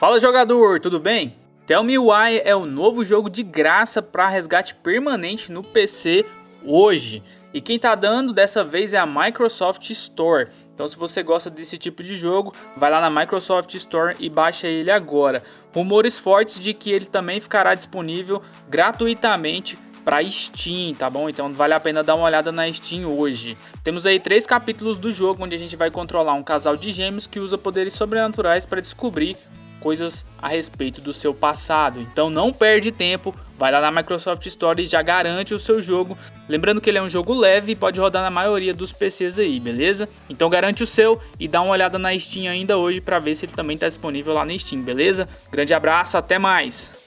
Fala jogador, tudo bem? Tell Me Why é o novo jogo de graça para resgate permanente no PC hoje. E quem tá dando dessa vez é a Microsoft Store. Então se você gosta desse tipo de jogo, vai lá na Microsoft Store e baixa ele agora. Rumores fortes de que ele também ficará disponível gratuitamente para Steam, tá bom? Então vale a pena dar uma olhada na Steam hoje. Temos aí três capítulos do jogo onde a gente vai controlar um casal de gêmeos que usa poderes sobrenaturais para descobrir coisas a respeito do seu passado. Então não perde tempo, vai lá na Microsoft Store e já garante o seu jogo. Lembrando que ele é um jogo leve e pode rodar na maioria dos PCs aí, beleza? Então garante o seu e dá uma olhada na Steam ainda hoje para ver se ele também está disponível lá na Steam, beleza? Grande abraço, até mais!